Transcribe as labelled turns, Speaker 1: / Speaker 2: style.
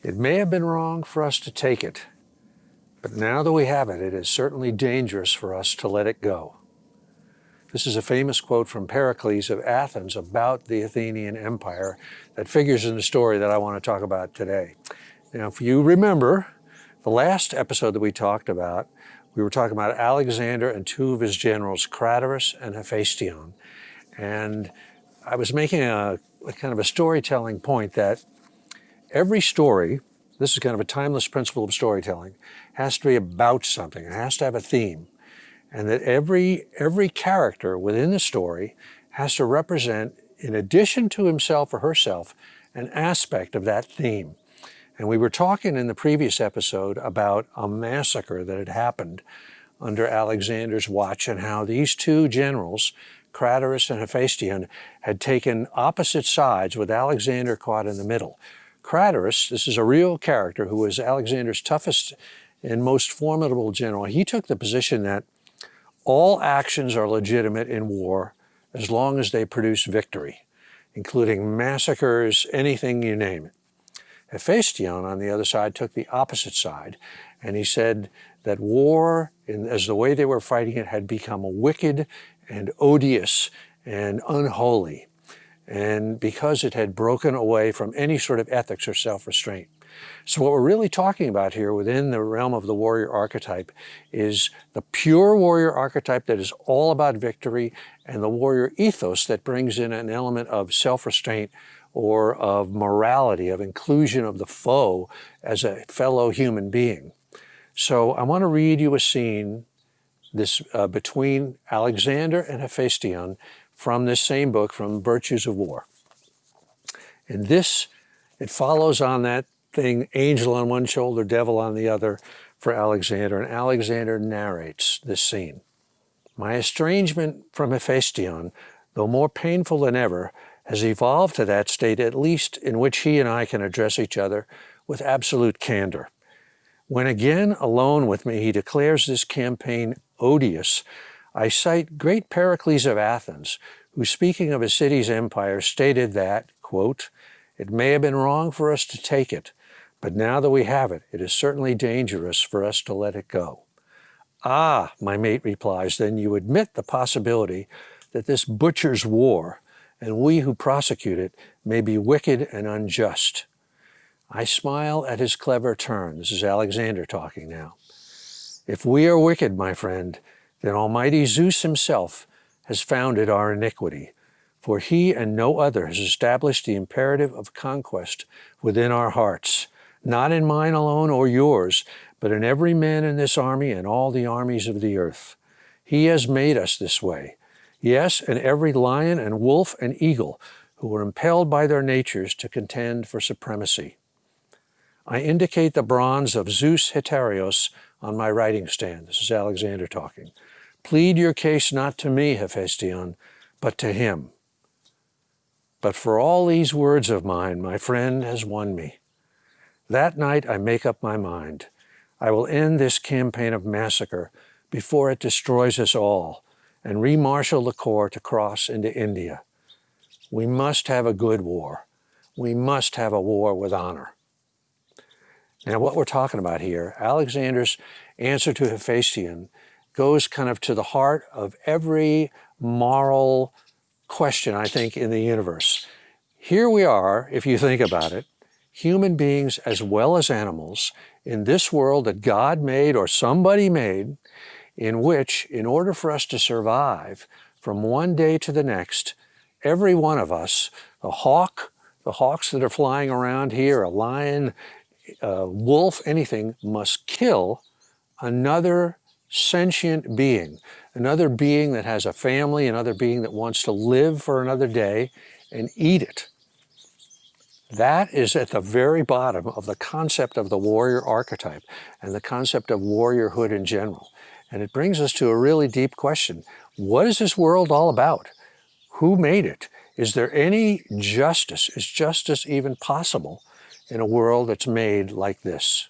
Speaker 1: It may have been wrong for us to take it, but now that we have it, it is certainly dangerous for us to let it go. This is a famous quote from Pericles of Athens about the Athenian Empire that figures in the story that I want to talk about today. Now, if you remember, the last episode that we talked about, we were talking about Alexander and two of his generals, Craterus and Hephaestion. And I was making a, a kind of a storytelling point that every story, this is kind of a timeless principle of storytelling, has to be about something. It has to have a theme. And that every, every character within the story has to represent, in addition to himself or herself, an aspect of that theme. And we were talking in the previous episode about a massacre that had happened under Alexander's watch and how these two generals, Craterus and Hephaestion, had taken opposite sides with Alexander caught in the middle. Craterus, this is a real character who was Alexander's toughest and most formidable general, he took the position that all actions are legitimate in war as long as they produce victory, including massacres, anything you name it. Hephaestion, on the other side, took the opposite side, and he said that war, in, as the way they were fighting it, had become wicked and odious and unholy, and because it had broken away from any sort of ethics or self-restraint. So what we're really talking about here within the realm of the warrior archetype is the pure warrior archetype that is all about victory and the warrior ethos that brings in an element of self-restraint or of morality, of inclusion of the foe as a fellow human being. So I want to read you a scene this uh, between Alexander and Hephaestion from this same book, from Virtues of War. And this, it follows on that thing, angel on one shoulder, devil on the other, for Alexander. And Alexander narrates this scene. My estrangement from Hephaestion, though more painful than ever, has evolved to that state at least in which he and I can address each other with absolute candor. When again alone with me he declares this campaign odious, I cite great Pericles of Athens, who speaking of a city's empire stated that, quote, it may have been wrong for us to take it, but now that we have it, it is certainly dangerous for us to let it go. Ah, my mate replies, then you admit the possibility that this butcher's war and we who prosecute it may be wicked and unjust. I smile at his clever turn. This is Alexander talking now. If we are wicked, my friend, then Almighty Zeus himself has founded our iniquity, for he and no other has established the imperative of conquest within our hearts, not in mine alone or yours, but in every man in this army and all the armies of the earth. He has made us this way. Yes, and every lion and wolf and eagle who were impelled by their natures to contend for supremacy. I indicate the bronze of Zeus Hetaeros on my writing stand. This is Alexander talking. Plead your case not to me, Hephaestion, but to him. But for all these words of mine, my friend has won me. That night I make up my mind. I will end this campaign of massacre before it destroys us all and remarshal the corps to cross into India. We must have a good war. We must have a war with honor. Now what we're talking about here, Alexander's answer to Hephaestion goes kind of to the heart of every moral question, I think, in the universe. Here we are, if you think about it, human beings as well as animals in this world that God made or somebody made in which, in order for us to survive from one day to the next, every one of us, a hawk, the hawks that are flying around here, a lion, a wolf, anything, must kill another sentient being, another being that has a family, another being that wants to live for another day and eat it. That is at the very bottom of the concept of the warrior archetype and the concept of warriorhood in general. And it brings us to a really deep question. What is this world all about? Who made it? Is there any justice? Is justice even possible in a world that's made like this?